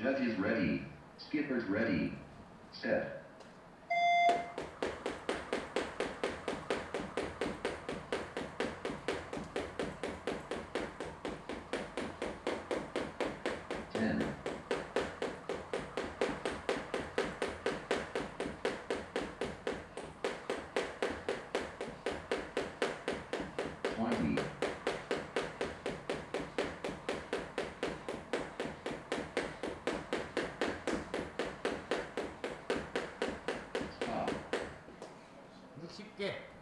Judge is ready. Skipper's ready. Set. Ten. Twenty. 쉽게